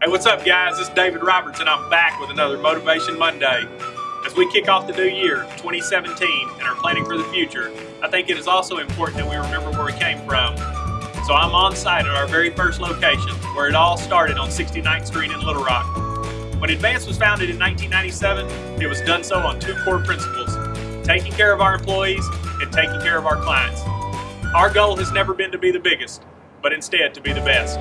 Hey, what's up, guys? Is David Roberts, and I'm back with another Motivation Monday. As we kick off the new year, 2017, and are planning for the future, I think it is also important that we remember where we came from. So I'm on site at our very first location, where it all started on 69th Street in Little Rock. When Advance was founded in 1997, it was done so on two core principles, taking care of our employees and taking care of our clients. Our goal has never been to be the biggest, but instead to be the best.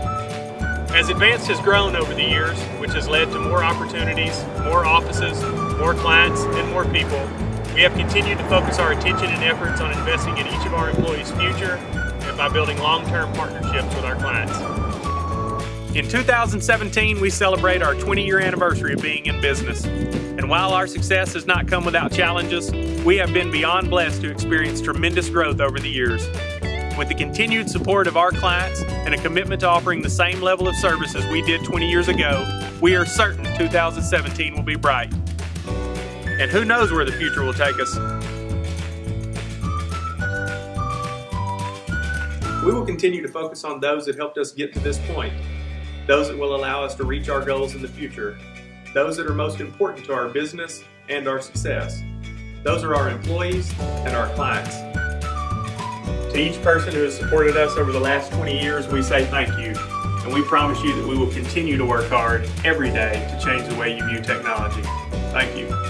As Advance has grown over the years, which has led to more opportunities, more offices, more clients, and more people, we have continued to focus our attention and efforts on investing in each of our employees' future and by building long-term partnerships with our clients. In 2017, we celebrate our 20-year anniversary of being in business. And while our success has not come without challenges, we have been beyond blessed to experience tremendous growth over the years. With the continued support of our clients and a commitment to offering the same level of service as we did 20 years ago, we are certain 2017 will be bright. And who knows where the future will take us. We will continue to focus on those that helped us get to this point, those that will allow us to reach our goals in the future, those that are most important to our business and our success. Those are our employees and our clients. To each person who has supported us over the last 20 years, we say thank you. And we promise you that we will continue to work hard every day to change the way you view technology. Thank you.